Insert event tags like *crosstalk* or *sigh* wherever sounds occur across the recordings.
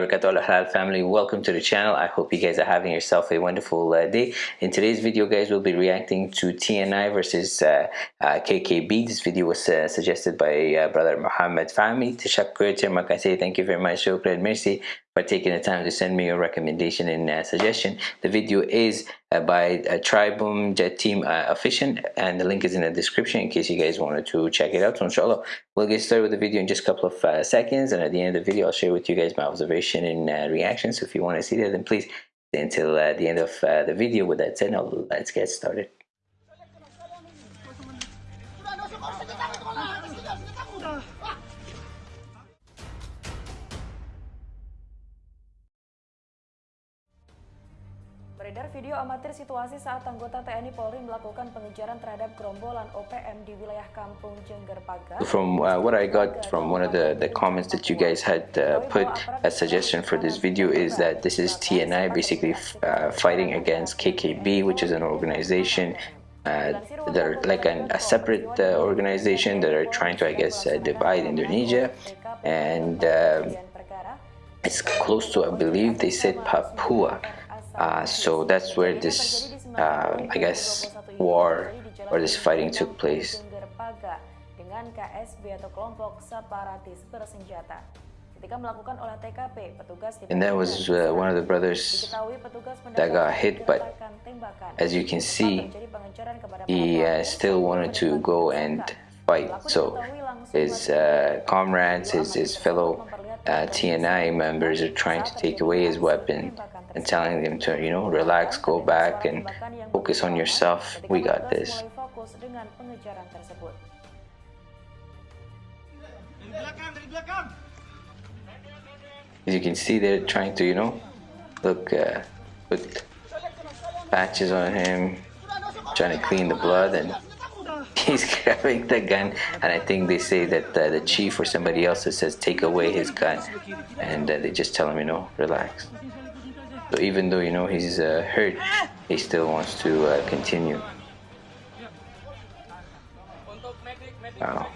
warahmatullahi family. Welcome to the channel. I hope you guys are having yourself a wonderful uh, day. In today's video guys we'll be reacting to TNI versus uh, uh, KKB this video was uh, suggested by uh, brother muhammad fahmi. Tashakkur termakasih thank you very much. Shukran merci for taking the time to send me your recommendation and uh, suggestion. The video is uh, by uh, Tribun Jateng uh, Official and the link is in the description in case you guys wanted to check it out. So inshallah, we'll get started with the video in just a couple of uh, seconds and at the end of the video I'll share with you guys my observation and uh, reaction. So if you want to see that then please stay until uh, the end of the video. With that said, now let's get started. Beredar video amatir situasi saat anggota TNI Polri melakukan pengejaran terhadap gerombolan OPM di wilayah Kampung Jengger Pagar. From uh, what I got from one of the, the comments that you guys had uh, put as suggestion for this video is that this is TNI basically uh, fighting against KKB, which is an organization uh, that are like an, a separate uh, organization that are trying to, I guess, uh, divide Indonesia. And um, it's close to, I believe they said Papua. Uh, so that's where this, uh, I guess, war or this fighting took place. And that was uh, one of the brothers that got hit, but as you can see, he uh, still wanted to go and fight. So his uh, comrades, his, his fellow uh, TNI members are trying to take away his weapon and telling them to, you know, relax, go back and focus on yourself. We got this. As you can see, they're trying to, you know, look, uh, put patches on him, trying to clean the blood, and *laughs* he's grabbing the gun. And I think they say that uh, the chief or somebody else says take away his gun, and uh, they just tell him, you know, relax. So even though you know he's uh, hurt, he still wants to uh, continue. Wow.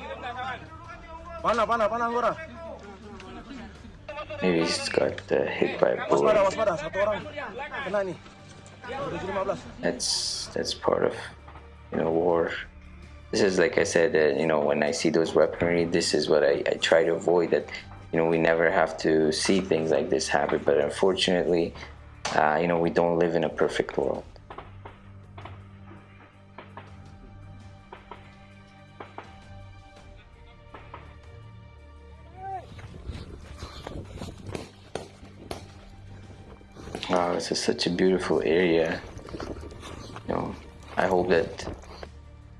Maybe he's got uh, hit by a bullet. That's that's part of you know war. This is like I said, uh, you know, when I see those weaponry, this is what I, I try to avoid. That you know we never have to see things like this happen, but unfortunately, uh, you know, we don't live in a perfect world. Wow, this is such a beautiful area. You know, I hope that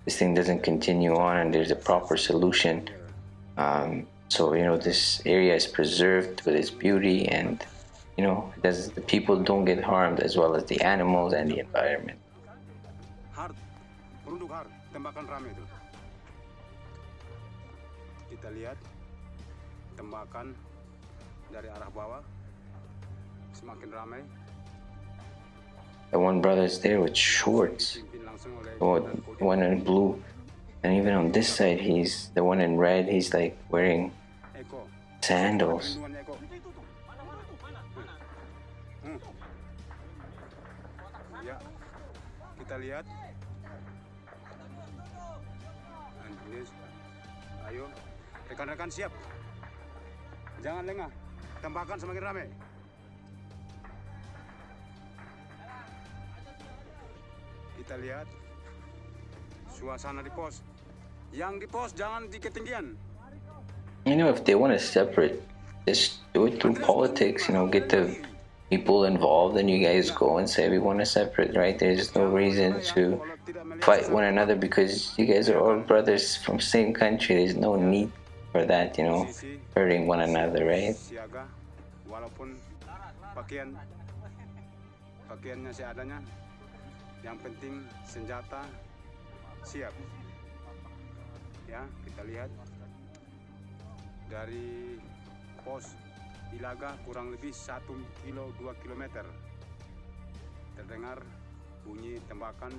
this thing doesn't continue on and there's a proper solution. Um, so, you know, this area is preserved with its beauty and you know, because the people don't get harmed as well as the animals and the environment. tembakan rame itu. Kita lihat tembakan dari arah bawah semakin ramai. The one brother is there with shorts. The one in blue. And even on this side, he's the one in red. He's like wearing sandals. Kita lihat. Ayo rekan-rekan siap. Jangan lengah. Tembakan semakin ramai kita lihat suasana di pos. Yang di pos jangan di ketinggian you know if they want to separate just do it through politics you know get the people involved and you guys go and say we want to separate right? There's no reason to fight one another because you guys are all brothers from same country. There's no need for that you know hurting one another right? Eh, siap. Ya kita lihat dari pos Ilaga kurang lebih 1 kilo 2 kilometer. Terdengar bunyi tembakan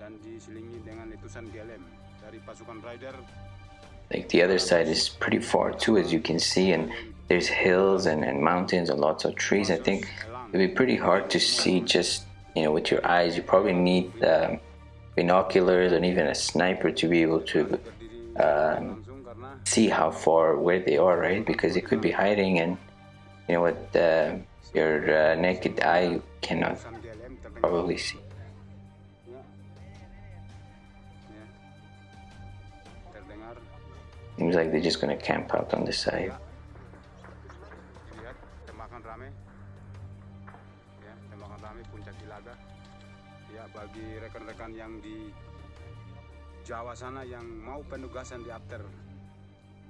dan diselingi dengan letusan GLM dari pasukan Raider like the other side is pretty far too as you can see and there's hills and, and mountains and lots of trees. I think it'd be pretty hard to see just you know with your eyes. You probably need um, binoculars and even a sniper to be able to um, see how far where they are right because they could be hiding and you know what, uh, your uh, naked eye cannot probably see Seems like they're just gonna camp out on the side. Rekan-rekan yang di Jawa sana yang mau penugasan di after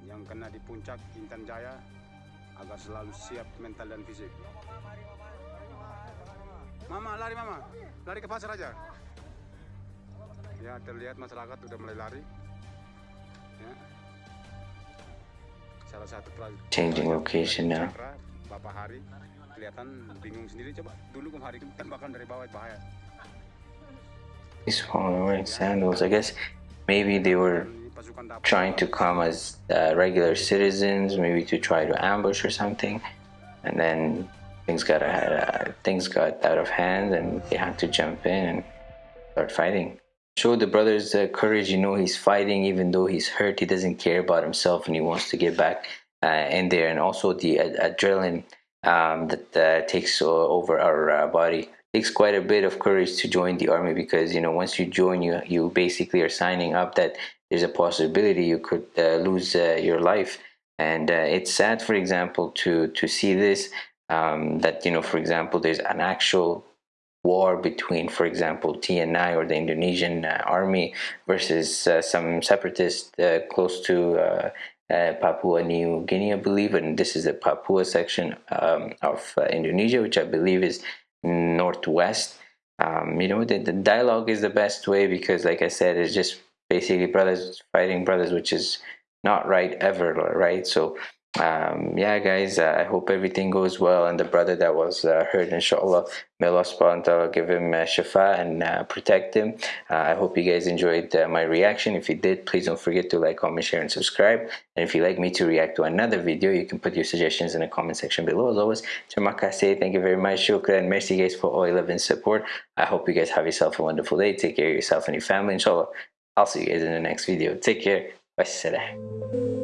yang kena di puncak Intan Jaya agar selalu siap mental dan fisik. Mama, lari mama. Lari ke pasar aja. Ya, terlihat masyarakat udah mulai lari. Ya. Salah satu Changing location now. Cakra, Bapak Hari kelihatan bingung sendiri coba dulu Kum Hari tembakan dari bawah bahaya women wearing sandals. I guess maybe they were dapur trying to come as uh, regular citizens, maybe to try to ambush or something, and then things got uh, things got out of hand, and they had to jump in and start fighting. Show the brothers uh, courage. You know he's fighting, even though he's hurt. He doesn't care about himself, and he wants to get back uh, in there. And also the ad- adrenaline um, that uh, takes over our uh, body takes quite a bit of courage to join the army because you know once you join you you basically are signing up that there's a possibility you could uh, lose uh, your life and uh, it's sad for example to to see this um, that you know for example there's an actual war between for example TNI or the Indonesian uh, army versus uh, some separatists uh, close to Papua New Guinea, I believe, and this is the Papua section um, of Indonesia, which I believe is northwest. Um, you know, the, the dialogue is the best way because, like I said, it's just basically brothers fighting brothers, which is not right ever, right? So, um, yeah, guys, uh, I hope everything goes well. And the brother that was uh, hurt, inshallah, may Allah subhanahu give him uh, shafa and uh, protect him. Uh, I hope you guys enjoyed uh, my reaction. If you did, please don't forget to like, comment, share, and subscribe. And if you'd like me to react to another video, you can put your suggestions in the comment section below. As always, terima kasih. Thank you very much. Shukran. Merci, guys, for all your love and support. I hope you guys have yourself a wonderful day. Take care of yourself and your family. Inshallah, I'll see you guys in the next video. Take care. Wassalam.